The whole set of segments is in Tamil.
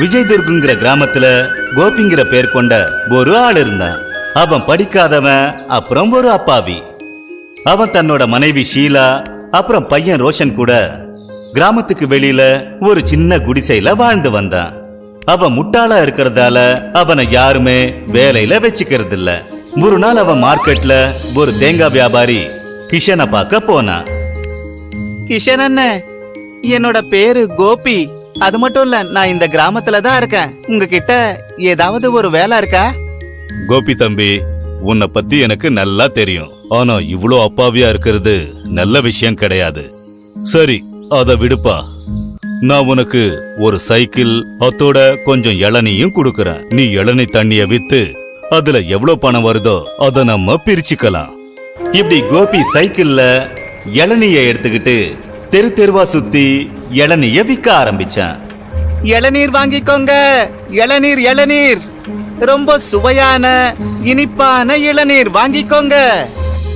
விஜய்துர்குங்கிற கிராமத்துல கோபிங்கிற பேர் கொண்ட ஒரு ஆள் இருந்தான். அவன் படிக்காதவன் அப்புறம் ஒரு அப்பாவி. அவன் தன்னோட மனைவி ஷீலா அப்புறம் பையன் ரோஷன் கூட கிராமத்துக்கு வெளியில ஒரு சின்ன குடிசையில வாழ்ந்து வந்தான். அவன் முட்டாளா இருக்கிறதால அவனை யாருமே வேலையில வச்சுக்கிறது இல்ல ஒரு நாள் அவன் மார்க்கெட்ல ஒரு தேங்காய் வியாபாரி கிஷனை பார்க்க போனான். கிஷன் அண்ணன் என்னோட பேரு கோபி. அது மட்டும் இல்ல நான் இந்த கிராமத்துல தான் இருக்கேன். உங்ககிட்ட ஏதாவது ஒரு வேலை இருக்கா? கோபி தம்பி உன்னை பத்தி எனக்கு நல்லா தெரியும். ஆனா இவ்வளோ அப்பாவியா இருக்கிறது நல்ல விஷயம் கிடையாது. சரி அத விடுப்பா. நான் உனக்கு ஒரு சைக்கிள் அத்தோட கொஞ்சம் இளநியும் கொடுக்கறேன். நீ இளநீ தண்ணிய வித்து அதுல எவ்வளவு பணம் வருதோ அத நம்ம பிரிச்சுக்கலாம். இப்படி கோபி சைக்கிள்ல இளநிய எடுத்துக்கிட்டு தெரு தெருவா சுத்தி இளநிய விற்க ஆரம்பிச்சான். இளநீர் வாங்கிக்கோங்க. இளநீர் இளநீர். ரொம்ப சுவையான இனிப்பான இளநீர் வாங்கிக்கோங்க.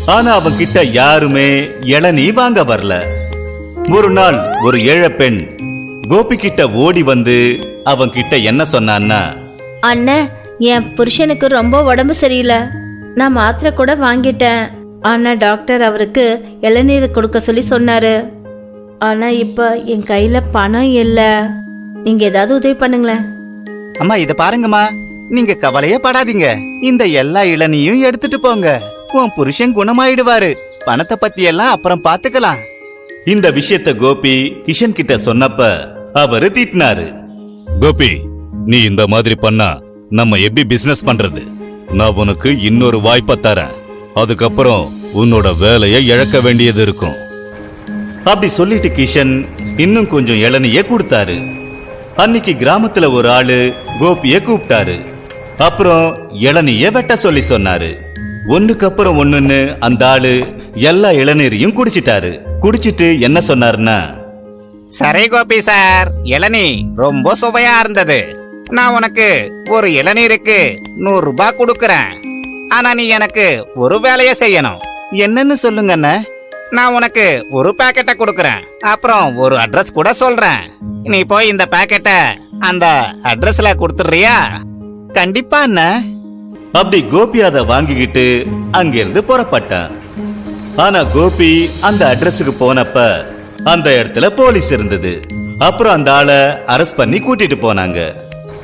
ஆனா அவன் கிட்ட யாருமே இளநீ வாங்க வரல. ஒரு நாள் ஒரு ஏழை பெண் கோபி கிட்ட ஓடி வந்து அவன் கிட்ட என்ன சொன்னான்னா அண்ணன் என் புருஷனுக்கு ரொம்ப உடம்பு சரியில்லை. நான் மாத்திரை கூட வாங்கிட்டேன். ஆனா டாக்டர் அவருக்கு இளநீர் கொடுக்க சொல்லி சொன்னாரு. ஆனா இப்ப என் கையில பணம் இல்லை. நீங்க ஏதாவது உதவி பண்ணுங்களேன். அம்மா இத பாருங்கம்மா. நீங்க கவலையே படாதீங்க. இந்த எல்லா இளநியும் எடுத்துட்டு போங்க. உன் புருஷன் குணமாயிடுவாரு. பணத்தை பத்தி எல்லாம் அப்புறம் பாத்துக்கலாம். இந்த விஷயத்த கோபி கிஷன் கிட்ட சொன்னப்ப அவரு திட்டினாரு. கோபி நீ இந்த மாதிரி பண்ணா நம்ம எப்படி பிசினஸ் பண்றது? நான் உனக்கு இன்னொரு வாய்ப்பை தரேன். அதுக்கப்புறம் உன்னோட வேலையை இழக்க வேண்டியது இருக்கும். அப்படி சொல்லிட்டு கிஷன் இன்னும் கொஞ்சம் இளநிய கொடுத்தாரு. அன்னைக்கு கிராமத்துல ஒரு ஆளு கோபிய கூப்பிட்டாரு. அப்புறம் இளநிய வெட்ட சொல்லி சொன்னாரு. ஒன்னுக்கு அப்புறம் ஒண்ணுன்னு அந்த ஆளு எல்லா இளநீரையும் குடிச்சிட்டாரு. குடிச்சிட்டு என்ன சொன்னாருன்னா சரி கோபி சார் இளநீ ரொம்ப சுவையா இருந்தது. நான் உனக்கு ஒரு இளநீருக்கு நூறு ரூபாய் கொடுக்கறேன். ஆனா நீ எனக்கு ஒரு வேலைய செய்யணும். என்னன்னு சொல்லுங்கண்ணே. நான் உனக்கு ஒரு பாக்கெட்டை கொடுக்குறேன். அப்புறம் ஒரு அட்ரஸ் கூட சொல்றேன். நீ போய் இந்த பாக்கெட்டை அந்த அட்ரஸ்ல கொடுத்துடுறியா? கண்டிப்பா என்ன அப்படி கோபி அதை வாங்கிக்கிட்டு அங்கிருந்து புறப்பட்டான். ஆனா கோபி அந்த அட்ரஸுக்கு போனப்ப அந்த இடத்துல போலீஸ் இருந்தது. அப்புறம் அந்த ஆளை அரெஸ்ட் பண்ணி கூட்டிட்டு போனாங்க.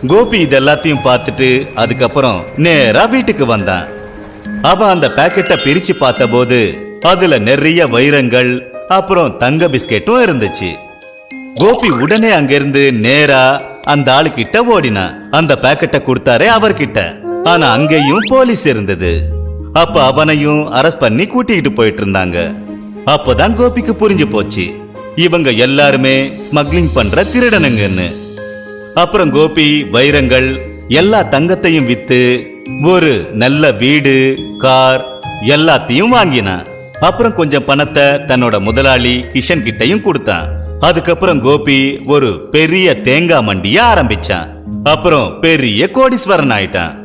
கோபி இது எல்லாத்தையும் பார்த்துட்டு அதுக்கப்புறம் நேரா வீட்டுக்கு வந்தான். அவன் அந்த பேக்கெட்டை பிரிச்சு பார்த்தபோது அதுல நிறைய வைரங்கள் அப்புறம் தங்க பிஸ்கெட்டும் இருந்துச்சு. கோபி உடனே அங்கிருந்து நேரா அந்த ஆளுகிட்ட ஓடினான் அந்த பாக்கெட்டை கொடுத்தாரே அவர்கிட்ட. ஆனா அங்கேயும் போலீஸ் இருந்தது. அப்ப அவனையும் அரெஸ்ட் பண்ணி கூட்டிகிட்டு போயிட்டு இருந்தாங்க. அப்பதான் கோபிக்கு புரிஞ்சு போச்சு. இவங்க எல்லாருமே ஸ்மக்லிங் பண்ற திருடனுங்கன்னு. அப்புறம் கோபி வைரங்கள் எல்லா தங்கத்தையும் வித்து ஒரு நல்ல வீடு கார் எல்லாத்தையும் வாங்கினான் அப்புறம் கொஞ்சம் பணத்தை தன்னோட முதலாளி கிஷன் கிட்டையும் கொடுத்தான். அதுக்கப்புறம் கோபி ஒரு பெரிய தேங்காய் மண்டிய ஆரம்பிச்சான். அப்புறம் பெரிய கோடீஸ்வரன் ஆயிட்டான்.